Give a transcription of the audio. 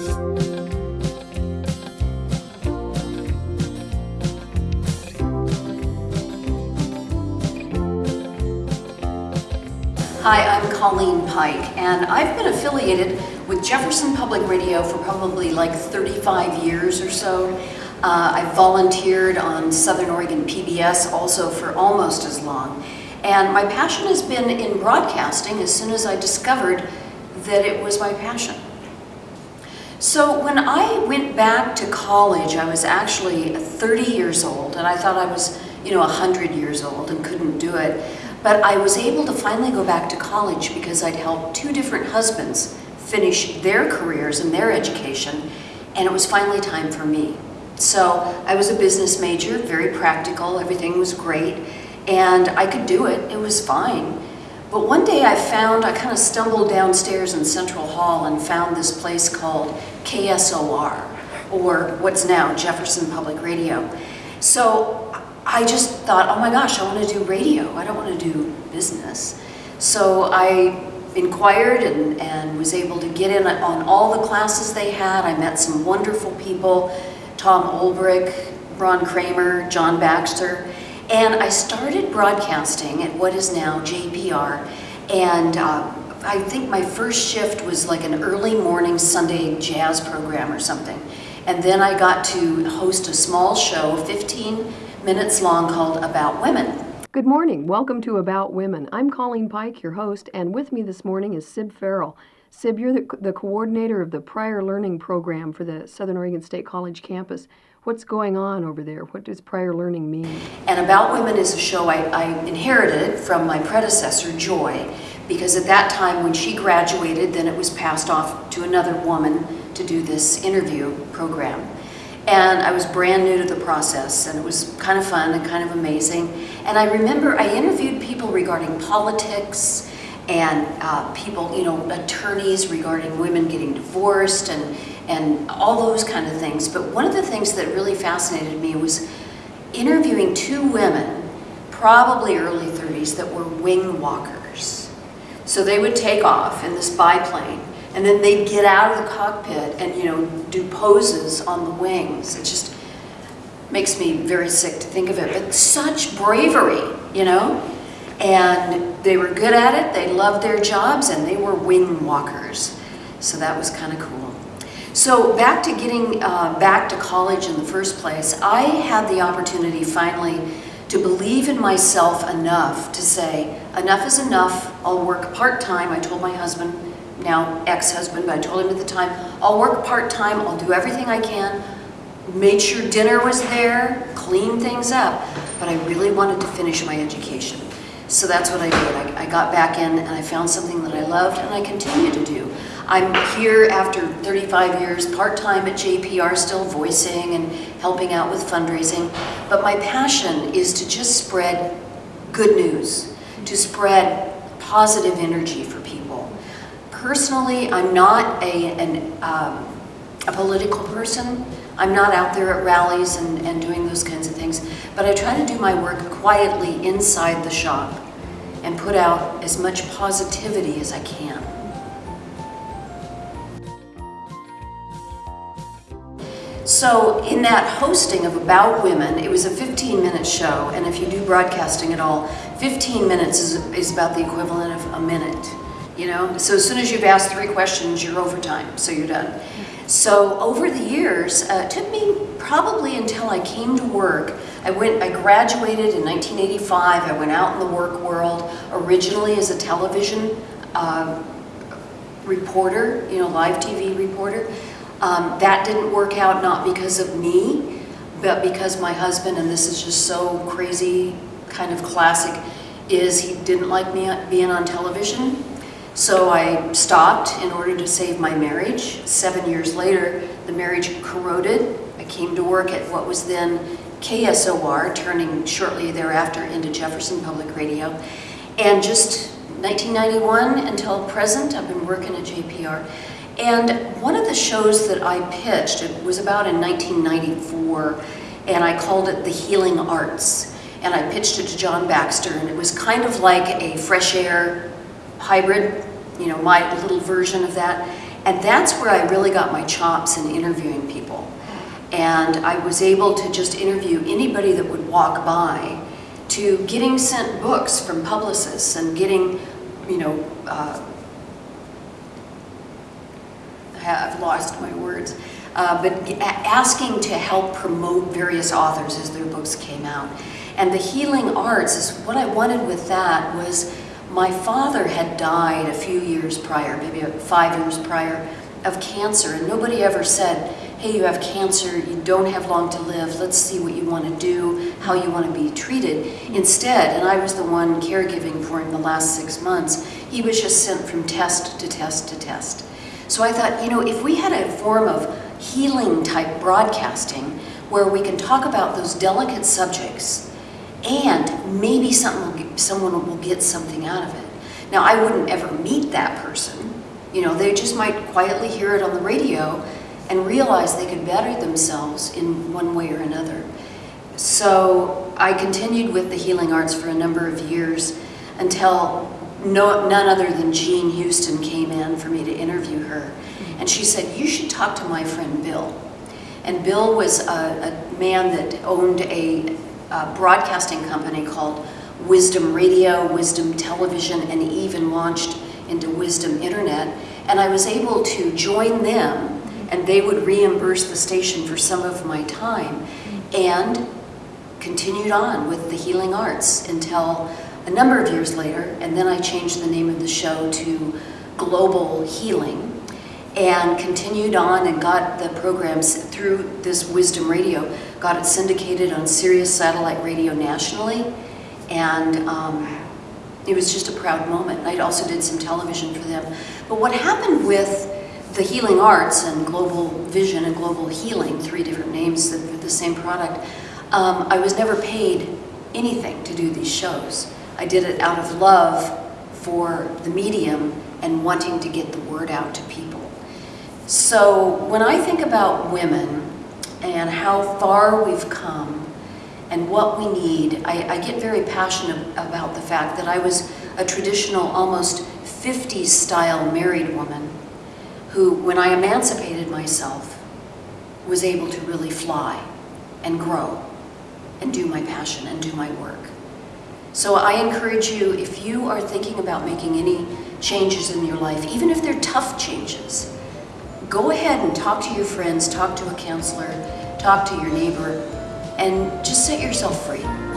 Hi, I'm Colleen Pike, and I've been affiliated with Jefferson Public Radio for probably like 35 years or so. Uh, I've volunteered on Southern Oregon PBS also for almost as long. And my passion has been in broadcasting as soon as I discovered that it was my passion. So when I went back to college, I was actually 30 years old, and I thought I was, you know, 100 years old and couldn't do it. But I was able to finally go back to college because I'd helped two different husbands finish their careers and their education, and it was finally time for me. So I was a business major, very practical, everything was great, and I could do it, it was fine. But one day I found, I kind of stumbled downstairs in Central Hall and found this place called KSOR, or what's now Jefferson Public Radio. So I just thought, oh my gosh, I want to do radio. I don't want to do business. So I inquired and, and was able to get in on all the classes they had. I met some wonderful people, Tom Olbrich, Ron Kramer, John Baxter, and I started broadcasting at what is now JPR, and uh, I think my first shift was like an early morning Sunday jazz program or something. And then I got to host a small show, 15 minutes long called About Women. Good morning. Welcome to About Women. I'm Colleen Pike, your host, and with me this morning is Sib Farrell. Sib, you're the, the coordinator of the Prior Learning Program for the Southern Oregon State College campus. What's going on over there? What does prior learning mean? And About Women is a show I, I inherited from my predecessor, Joy, because at that time when she graduated, then it was passed off to another woman to do this interview program. And I was brand new to the process and it was kind of fun and kind of amazing. And I remember I interviewed people regarding politics and uh, people, you know, attorneys regarding women getting divorced and, and all those kind of things. But one of the things that really fascinated me was interviewing two women, probably early 30s, that were wing walkers. So they would take off in this biplane and then they'd get out of the cockpit and, you know, do poses on the wings. It just makes me very sick to think of it. But such bravery, you know? And they were good at it, they loved their jobs, and they were wing walkers. So that was kind of cool. So back to getting uh, back to college in the first place, I had the opportunity finally to believe in myself enough to say, enough is enough, I'll work part-time. I told my husband, now ex-husband, but I told him at the time, I'll work part-time, I'll do everything I can, made sure dinner was there, clean things up, but I really wanted to finish my education. So that's what I did. I, I got back in and I found something that I loved and I continue to do. I'm here after 35 years, part-time at JPR, still voicing and helping out with fundraising, but my passion is to just spread good news, to spread positive energy for people. Personally, I'm not a, an, um, a political person. I'm not out there at rallies and, and doing those kinds of things, but I try to do my work quietly inside the shop and put out as much positivity as I can. So in that hosting of About Women, it was a 15 minute show, and if you do broadcasting at all, 15 minutes is, is about the equivalent of a minute you know? So as soon as you've asked three questions, you're overtime, so you're done. So over the years, uh, it took me probably until I came to work. I went, I graduated in 1985. I went out in the work world, originally as a television uh, reporter, you know, live TV reporter. Um, that didn't work out not because of me, but because my husband, and this is just so crazy, kind of classic, is he didn't like me being on television. So I stopped in order to save my marriage. Seven years later, the marriage corroded. I came to work at what was then KSOR, turning shortly thereafter into Jefferson Public Radio. And just 1991 until present, I've been working at JPR. And one of the shows that I pitched, it was about in 1994, and I called it The Healing Arts. And I pitched it to John Baxter, and it was kind of like a fresh air hybrid, you know, my little version of that. And that's where I really got my chops in interviewing people. And I was able to just interview anybody that would walk by to getting sent books from publicists and getting, you know, uh, I've lost my words, uh, but asking to help promote various authors as their books came out. And the healing arts is what I wanted with that was my father had died a few years prior, maybe five years prior, of cancer, and nobody ever said, hey, you have cancer, you don't have long to live, let's see what you want to do, how you want to be treated. Instead, and I was the one caregiving for him the last six months, he was just sent from test to test to test. So I thought, you know, if we had a form of healing type broadcasting where we can talk about those delicate subjects and maybe something someone will get something out of it. Now, I wouldn't ever meet that person. You know, they just might quietly hear it on the radio and realize they could better themselves in one way or another. So I continued with the healing arts for a number of years until no, none other than Jean Houston came in for me to interview her. And she said, you should talk to my friend Bill. And Bill was a, a man that owned a, a broadcasting company called Wisdom Radio, Wisdom Television, and even launched into Wisdom Internet. And I was able to join them and they would reimburse the station for some of my time and continued on with the healing arts until a number of years later and then I changed the name of the show to Global Healing and continued on and got the programs through this Wisdom Radio, got it syndicated on Sirius Satellite Radio nationally and um, it was just a proud moment. I also did some television for them. But what happened with the healing arts and global vision and global healing, three different names for the same product, um, I was never paid anything to do these shows. I did it out of love for the medium and wanting to get the word out to people. So when I think about women and how far we've come and what we need, I, I get very passionate about the fact that I was a traditional, almost 50s style married woman who, when I emancipated myself, was able to really fly and grow and do my passion and do my work. So I encourage you, if you are thinking about making any changes in your life, even if they're tough changes, go ahead and talk to your friends, talk to a counselor, talk to your neighbor, and just set yourself free.